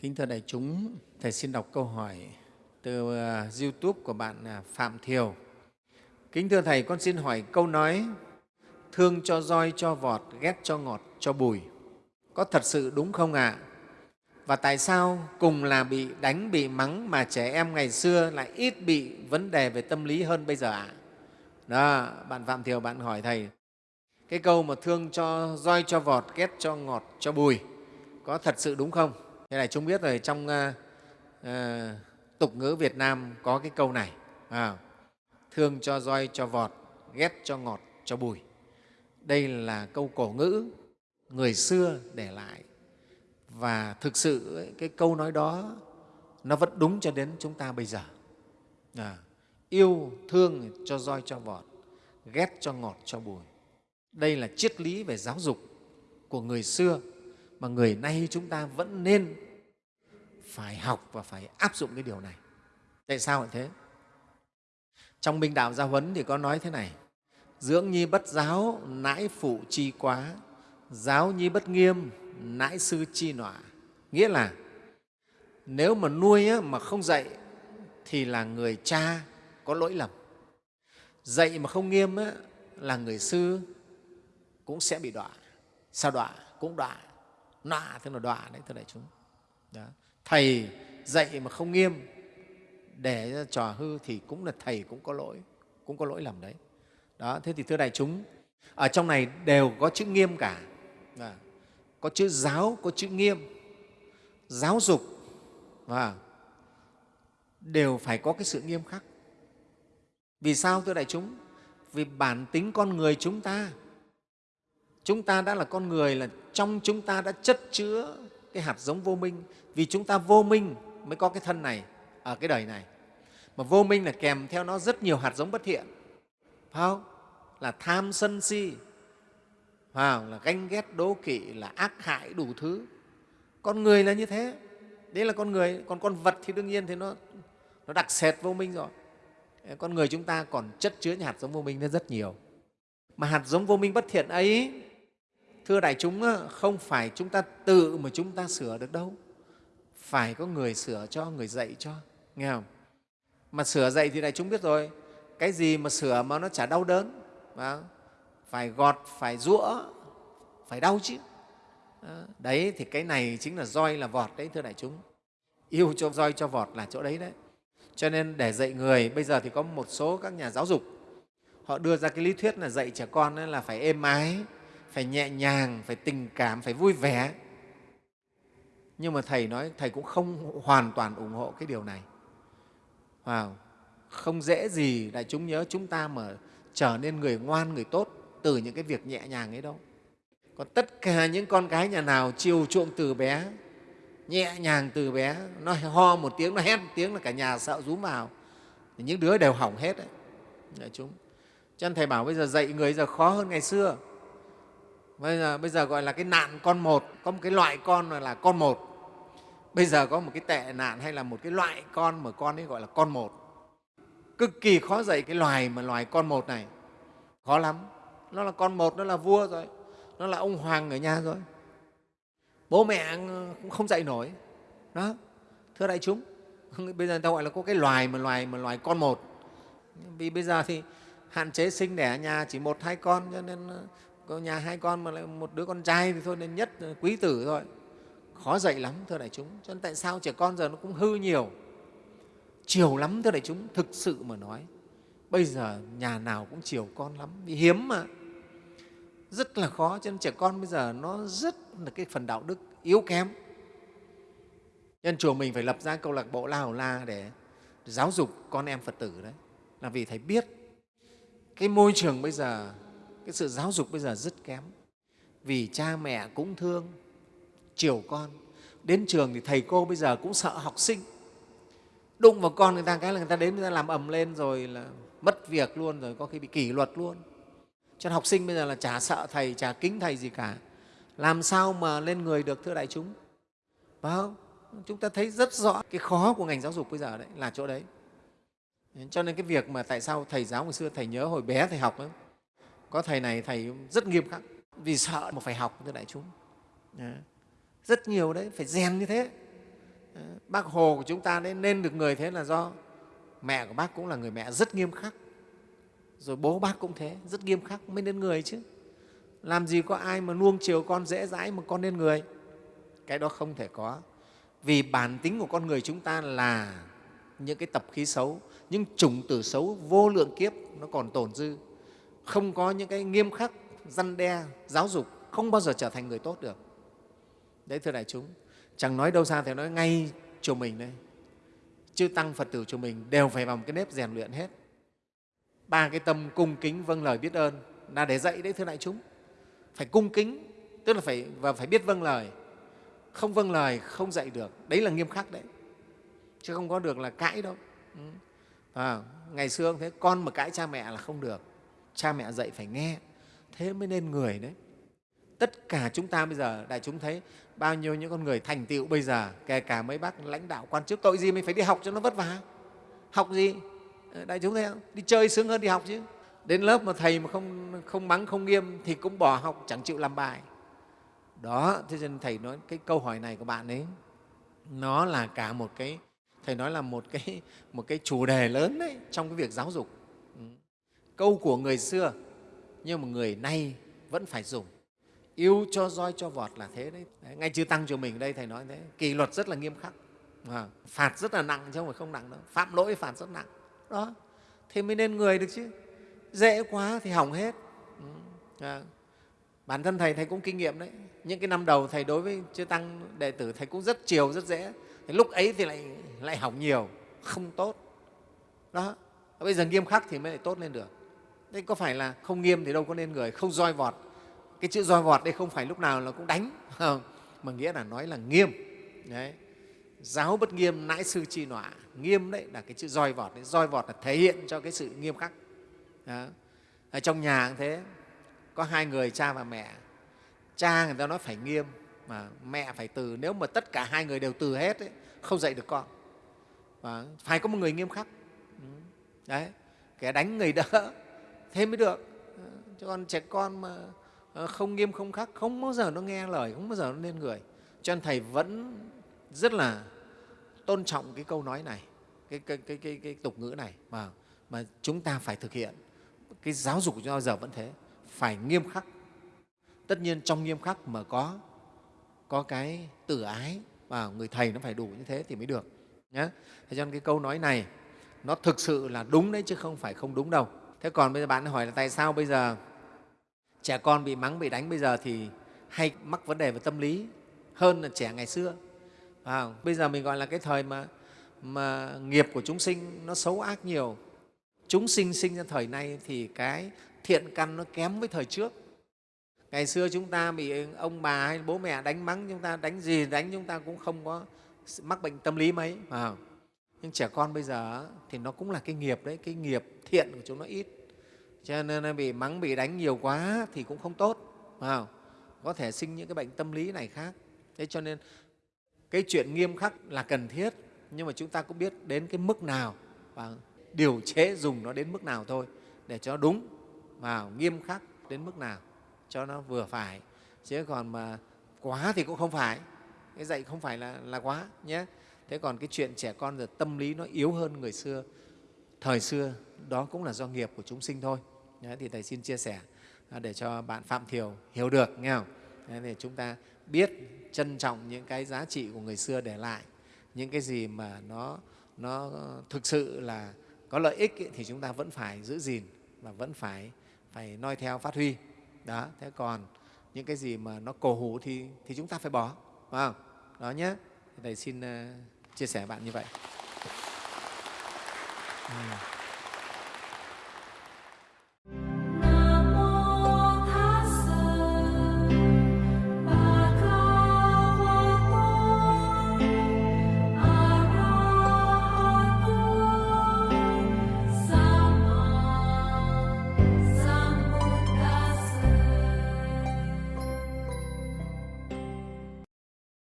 Kính thưa đại chúng, Thầy xin đọc câu hỏi từ ờ, YouTube của bạn à, Phạm Thiều. Kính thưa Thầy, con xin hỏi câu nói thương cho roi, cho vọt, ghét cho ngọt, cho bùi. Có thật sự đúng không ạ? À? Và tại sao cùng là bị đánh, bị mắng mà trẻ em ngày xưa lại ít bị vấn đề về tâm lý hơn bây giờ ạ? À? Đó, bạn Phạm Thiều bạn hỏi Thầy, cái câu mà thương cho roi, cho vọt, ghét cho ngọt, cho bùi, có thật sự đúng không? Thế này chúng biết rồi, trong uh, uh, tục ngữ Việt Nam có cái câu này, à, thương cho roi, cho vọt, ghét cho ngọt, cho bùi. Đây là câu cổ ngữ người xưa để lại và thực sự cái câu nói đó nó vẫn đúng cho đến chúng ta bây giờ. À, yêu thương cho roi cho vọt, ghét cho ngọt cho bùi. Đây là triết lý về giáo dục của người xưa mà người nay chúng ta vẫn nên phải học và phải áp dụng cái điều này. Tại sao lại thế? Trong Minh Đạo Gia Huấn thì có nói thế này, dưỡng nhi bất giáo, nãi phụ chi quá, giáo nhi bất nghiêm, nãi sư chi nọa. Nghĩa là nếu mà nuôi mà không dạy thì là người cha có lỗi lầm. Dạy mà không nghiêm là người sư cũng sẽ bị đọa. Sao đọa? Cũng đọa nọa tức là đọa đấy, thưa đại chúng. Đó. thầy dạy mà không nghiêm, để trò hư thì cũng là thầy cũng có lỗi, cũng có lỗi lầm đấy. Đó, thế thì thưa đại chúng, ở trong này đều có chữ nghiêm cả. Đó. có chữ giáo, có chữ nghiêm. Giáo dục và đều phải có cái sự nghiêm khắc. Vì sao, thưa đại chúng? Vì bản tính con người chúng ta chúng ta đã là con người, là trong chúng ta đã chất chứa cái hạt giống vô minh. Vì chúng ta vô minh mới có cái thân này ở cái đời này. Mà vô minh là kèm theo nó rất nhiều hạt giống bất thiện. Phải không? Là tham sân si. Phải là ganh ghét, đố kỵ, là ác hại, đủ thứ. Con người là như thế. Đấy là con người. Còn con vật thì đương nhiên thì nó nó đặc sệt vô minh rồi. Con người chúng ta còn chất chứa những hạt giống vô minh rất nhiều. Mà hạt giống vô minh bất thiện ấy thưa đại chúng không phải chúng ta tự mà chúng ta sửa được đâu. Phải có người sửa cho, người dạy cho, nghe không? Mà sửa dạy thì đại chúng biết rồi, cái gì mà sửa mà nó chả đau đớn, phải gọt, phải rũa phải đau chứ. Đấy thì cái này chính là roi là vọt đấy, thưa đại chúng. Yêu cho roi cho vọt là chỗ đấy đấy. Cho nên để dạy người, bây giờ thì có một số các nhà giáo dục, họ đưa ra cái lý thuyết là dạy trẻ con là phải êm ái phải nhẹ nhàng, phải tình cảm, phải vui vẻ. Nhưng mà thầy nói, thầy cũng không hoàn toàn ủng hộ cái điều này. Wow. không dễ gì đại chúng nhớ chúng ta mà trở nên người ngoan, người tốt từ những cái việc nhẹ nhàng ấy đâu. Còn tất cả những con cái nhà nào chiều chuộng từ bé, nhẹ nhàng từ bé, nó ho một tiếng, nó hét một tiếng là cả nhà sợ rúm vào. Những đứa đều hỏng hết đấy. Đại chúng. Cho nên thầy bảo bây giờ dạy người giờ khó hơn ngày xưa bây giờ, bây giờ gọi là cái nạn con một. Có một cái loại con là con một. Bây giờ có một cái tệ nạn hay là một cái loại con mà con ấy gọi là con một. Cực kỳ khó dạy cái loài mà loài con một này. Khó lắm. Nó là con một nó là vua rồi. Nó là ông hoàng ở nhà rồi. Bố mẹ cũng không dạy nổi. Đó. Thưa đại chúng bây giờ người ta gọi là có cái loài mà loài mà loài con một. Vì bây giờ thì hạn chế sinh đẻ ở nhà chỉ một hai con cho nên nhà hai con mà lại một đứa con trai thì thôi nên nhất quý tử thôi. Khó dạy lắm, thưa đại chúng. Cho nên tại sao trẻ con giờ nó cũng hư nhiều? Chiều lắm, thưa đại chúng, thực sự mà nói. Bây giờ nhà nào cũng chiều con lắm, vì hiếm mà. Rất là khó, cho nên trẻ con bây giờ nó rất là cái phần đạo đức yếu kém. Nên chùa mình phải lập ra câu lạc bộ la hầu la để giáo dục con em phật tử đấy. Là vì thầy biết cái môi trường bây giờ cái sự giáo dục bây giờ rất kém. Vì cha mẹ cũng thương chiều con. Đến trường thì thầy cô bây giờ cũng sợ học sinh. Đụng vào con người ta cái là người ta đến người ta làm ầm lên rồi là mất việc luôn rồi có khi bị kỷ luật luôn. Cho nên học sinh bây giờ là chả sợ thầy chả kính thầy gì cả. Làm sao mà lên người được thưa đại chúng? Phải không? Chúng ta thấy rất rõ cái khó của ngành giáo dục bây giờ đấy là chỗ đấy. Cho nên cái việc mà tại sao thầy giáo ngày xưa thầy nhớ hồi bé thầy học ấy, có thầy này, thầy rất nghiêm khắc. Vì sợ mà phải học thưa đại chúng. Dạ. Rất nhiều đấy, phải rèn như thế. Dạ. Bác hồ của chúng ta đấy, nên được người thế là do mẹ của bác cũng là người mẹ rất nghiêm khắc. Rồi bố bác cũng thế, rất nghiêm khắc, mới nên người chứ. Làm gì có ai mà nuông chiều con dễ dãi mà con nên người. Cái đó không thể có. Vì bản tính của con người chúng ta là những cái tập khí xấu, những chủng tử xấu vô lượng kiếp nó còn tồn dư không có những cái nghiêm khắc răn đe giáo dục không bao giờ trở thành người tốt được. Đấy thưa đại chúng chẳng nói đâu xa thì nói ngay chùa mình đây. Chư tăng phật tử chùa mình đều phải vào một cái nếp rèn luyện hết. Ba cái tâm cung kính vâng lời biết ơn là để dạy đấy thưa đại chúng. Phải cung kính tức là phải và phải biết vâng lời. Không vâng lời không dạy được. Đấy là nghiêm khắc đấy. Chứ không có được là cãi đâu. Ừ. À, ngày xưa thế con mà cãi cha mẹ là không được cha mẹ dạy phải nghe. Thế mới nên người đấy. Tất cả chúng ta bây giờ đại chúng thấy bao nhiêu những con người thành tựu bây giờ kể cả mấy bác lãnh đạo quan chức tội gì mình phải đi học cho nó vất vả? Học gì? Ờ, đại chúng thấy không? Đi chơi sướng hơn đi học chứ. Đến lớp mà thầy mà không, không mắng không nghiêm thì cũng bỏ học chẳng chịu làm bài. Đó thế nên thầy nói cái câu hỏi này của bạn ấy nó là cả một cái thầy nói là một cái một cái chủ đề lớn đấy trong cái việc giáo dục câu của người xưa nhưng mà người nay vẫn phải dùng. Yêu cho roi cho vọt là thế đấy, đấy ngay chư tăng chùa mình đây thầy nói thế. Kỷ luật rất là nghiêm khắc. À, phạt rất là nặng chứ không phải không nặng đâu. Phạm lỗi phạt rất nặng. Đó. Thế mới nên người được chứ. Dễ quá thì hỏng hết. Ừ. À, bản thân thầy thầy cũng kinh nghiệm đấy. Những cái năm đầu thầy đối với chư tăng đệ tử thầy cũng rất chiều rất dễ. Thì lúc ấy thì lại lại hỏng nhiều không tốt. Đó. Bây giờ nghiêm khắc thì mới lại tốt lên được đây có phải là không nghiêm thì đâu có nên người không roi vọt. Cái chữ roi vọt đây không phải lúc nào là cũng đánh mà nghĩa là nói là nghiêm. Đấy. Giáo bất nghiêm nãi sư chi nọa. Nghiêm đấy là cái chữ roi vọt đấy. Roi vọt là thể hiện cho cái sự nghiêm khắc. Đó. ở trong nhà cũng thế. Có hai người cha và mẹ. Cha người ta nói phải nghiêm mà mẹ phải từ. Nếu mà tất cả hai người đều từ hết ấy, không dạy được con. Và phải có một người nghiêm khắc. Ừ. Đấy. Kẻ đánh người đỡ thế mới được. Ờ, chứ còn trẻ con mà ờ, không nghiêm không khắc không bao giờ nó nghe lời không bao giờ nó nên người. Cho nên thầy vẫn rất là tôn trọng cái câu nói này cái, cái, cái, cái, cái tục ngữ này mà, mà chúng ta phải thực hiện. Cái giáo dục của chúng ta giờ vẫn thế phải nghiêm khắc. Tất nhiên trong nghiêm khắc mà có có cái tử ái và người thầy nó phải đủ như thế thì mới được nhé thế cho nên cái câu nói này nó thực sự là đúng đấy chứ không phải không đúng đâu thế còn bây giờ bạn hỏi là tại sao bây giờ trẻ con bị mắng bị đánh bây giờ thì hay mắc vấn đề về tâm lý hơn là trẻ ngày xưa? À, bây giờ mình gọi là cái thời mà mà nghiệp của chúng sinh nó xấu ác nhiều. Chúng sinh sinh ra thời nay thì cái thiện căn nó kém với thời trước. Ngày xưa chúng ta bị ông bà hay bố mẹ đánh mắng chúng ta đánh gì đánh chúng ta cũng không có mắc bệnh tâm lý mấy à nhưng trẻ con bây giờ thì nó cũng là cái nghiệp đấy cái nghiệp thiện của chúng nó ít. Cho nên bị mắng bị đánh nhiều quá thì cũng không tốt không? có thể sinh những cái bệnh tâm lý này khác. Thế cho nên cái chuyện nghiêm khắc là cần thiết nhưng mà chúng ta cũng biết đến cái mức nào và điều chế dùng nó đến mức nào thôi để cho đúng và nghiêm khắc đến mức nào cho nó vừa phải. Chứ còn mà quá thì cũng không phải. Cái dạy không phải là, là quá nhé thế còn cái chuyện trẻ con giờ tâm lý nó yếu hơn người xưa. Thời xưa đó cũng là do nghiệp của chúng sinh thôi. Đấy, thì thầy xin chia sẻ à, để cho bạn phạm thiều hiểu được nghe không? Đấy, thì chúng ta biết trân trọng những cái giá trị của người xưa để lại. Những cái gì mà nó nó thực sự là có lợi ích ấy, thì chúng ta vẫn phải giữ gìn và vẫn phải phải noi theo phát huy. Đó thế còn những cái gì mà nó cổ hủ thì, thì chúng ta phải bỏ phải không? đó nhé thầy xin uh, chia sẻ bạn như vậy ừ.